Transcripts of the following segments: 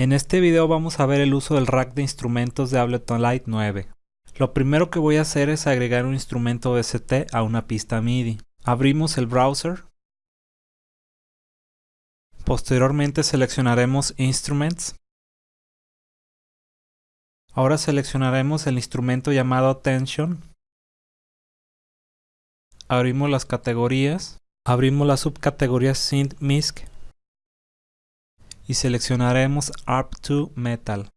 En este video vamos a ver el uso del rack de instrumentos de Ableton Light 9. Lo primero que voy a hacer es agregar un instrumento VST a una pista MIDI. Abrimos el browser. Posteriormente seleccionaremos Instruments. Ahora seleccionaremos el instrumento llamado Tension. Abrimos las categorías. Abrimos la subcategoría Synth MISC y seleccionaremos ARP2 Metal.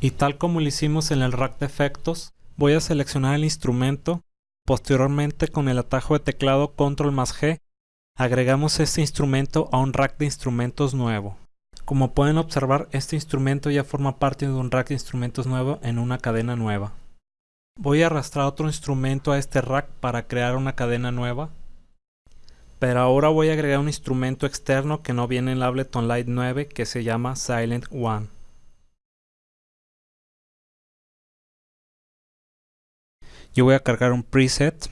Y tal como lo hicimos en el rack de efectos, voy a seleccionar el instrumento, posteriormente con el atajo de teclado Control más G, agregamos este instrumento a un rack de instrumentos nuevo. Como pueden observar, este instrumento ya forma parte de un rack de instrumentos nuevo en una cadena nueva. Voy a arrastrar otro instrumento a este rack para crear una cadena nueva pero ahora voy a agregar un instrumento externo que no viene en la Ableton Light 9 que se llama Silent One. Yo voy a cargar un preset,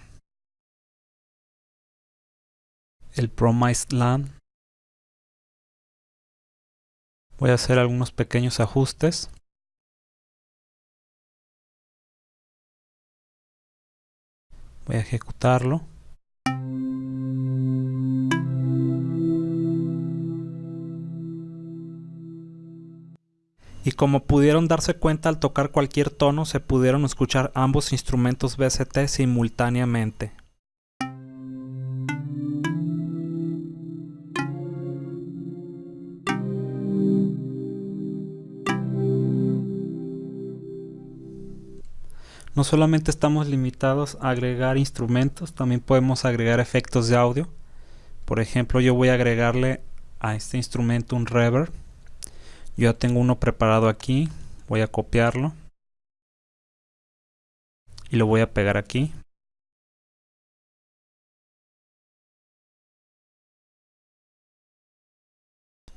el Promised Land. Voy a hacer algunos pequeños ajustes. Voy a ejecutarlo. Como pudieron darse cuenta al tocar cualquier tono se pudieron escuchar ambos instrumentos VST simultáneamente. No solamente estamos limitados a agregar instrumentos, también podemos agregar efectos de audio. Por ejemplo, yo voy a agregarle a este instrumento un reverb yo ya tengo uno preparado aquí voy a copiarlo y lo voy a pegar aquí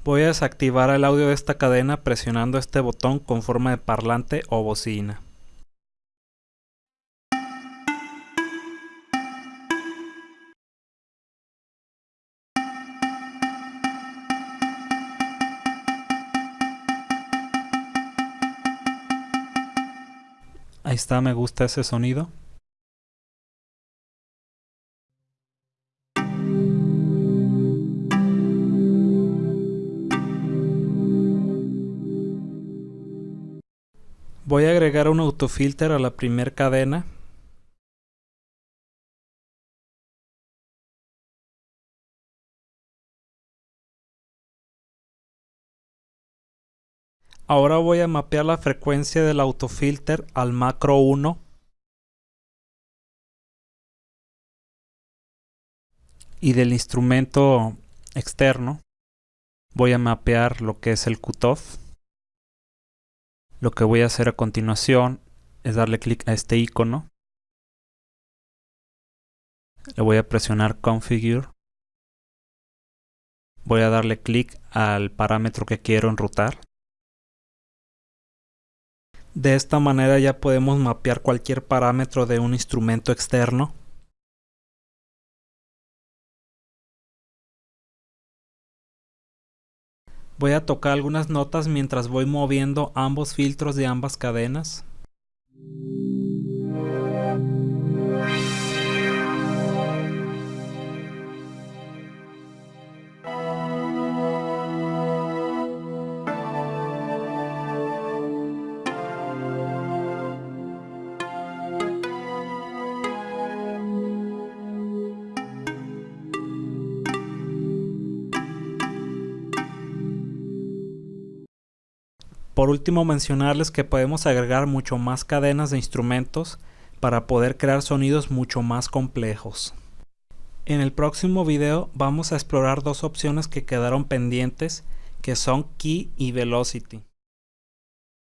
Voy a desactivar el audio de esta cadena presionando este botón con forma de parlante o bocina. Ahí está, me gusta ese sonido. Voy a agregar un autofilter a la primer cadena Ahora voy a mapear la frecuencia del autofilter al macro 1 y del instrumento externo voy a mapear lo que es el cutoff. Lo que voy a hacer a continuación es darle clic a este icono. Le voy a presionar Configure. Voy a darle clic al parámetro que quiero enrutar. De esta manera ya podemos mapear cualquier parámetro de un instrumento externo. Voy a tocar algunas notas mientras voy moviendo ambos filtros de ambas cadenas. Por último mencionarles que podemos agregar mucho más cadenas de instrumentos para poder crear sonidos mucho más complejos. En el próximo video vamos a explorar dos opciones que quedaron pendientes que son Key y Velocity.